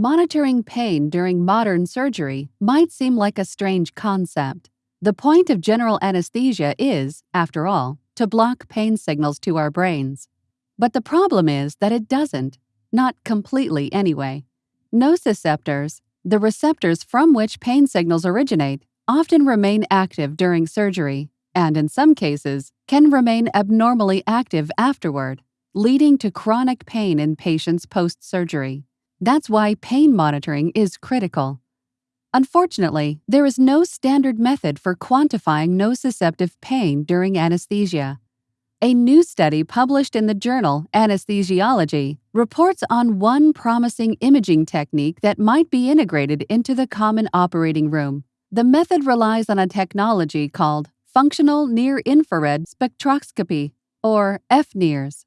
monitoring pain during modern surgery might seem like a strange concept. The point of general anesthesia is, after all, to block pain signals to our brains. But the problem is that it doesn't, not completely anyway. Nociceptors, the receptors from which pain signals originate, often remain active during surgery, and in some cases, can remain abnormally active afterward, leading to chronic pain in patients post surgery. That's why pain monitoring is critical. Unfortunately, there is no standard method for quantifying nociceptive pain during anesthesia. A new study published in the journal Anesthesiology reports on one promising imaging technique that might be integrated into the common operating room. The method relies on a technology called functional near infrared spectroscopy, or FNIRS.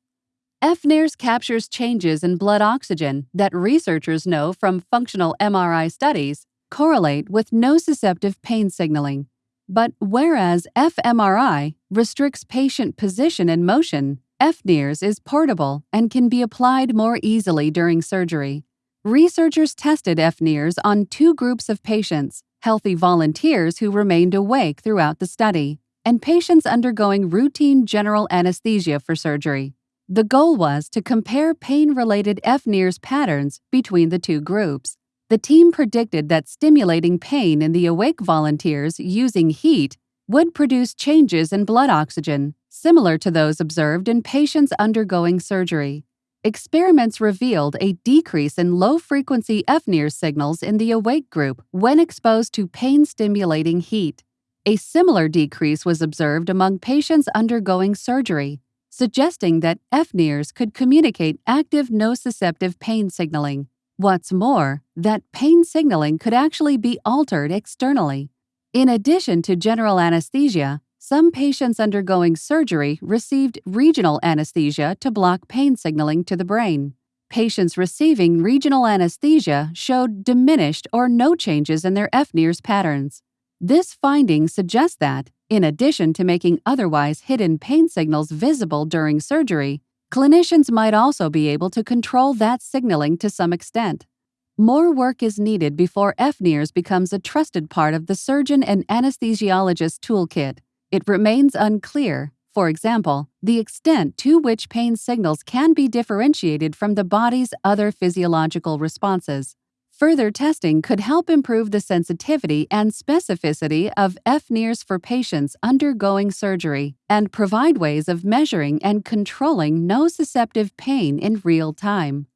FNIRS captures changes in blood oxygen that researchers know from functional MRI studies correlate with nociceptive pain signaling. But whereas fMRI restricts patient position and motion, FNIRS is portable and can be applied more easily during surgery. Researchers tested FNIRS on two groups of patients healthy volunteers who remained awake throughout the study, and patients undergoing routine general anesthesia for surgery. The goal was to compare pain related FNIRS patterns between the two groups. The team predicted that stimulating pain in the awake volunteers using heat would produce changes in blood oxygen, similar to those observed in patients undergoing surgery. Experiments revealed a decrease in low frequency FNIRS signals in the awake group when exposed to pain stimulating heat. A similar decrease was observed among patients undergoing surgery, suggesting that FNIRS could communicate active nociceptive pain signaling. What's more, that pain signaling could actually be altered externally. In addition to general anesthesia, some patients undergoing surgery received regional anesthesia to block pain signaling to the brain. Patients receiving regional anesthesia showed diminished or no changes in their FNIRS patterns. This finding suggests that, in addition to making otherwise hidden pain signals visible during surgery, clinicians might also be able to control that signaling to some extent. More work is needed before FNIRS becomes a trusted part of the surgeon and anesthesiologist toolkit. It remains unclear, for example, the extent to which pain signals can be differentiated from the body's other physiological responses. Further testing could help improve the sensitivity and specificity of FNIRS for patients undergoing surgery and provide ways of measuring and controlling nociceptive pain in real time.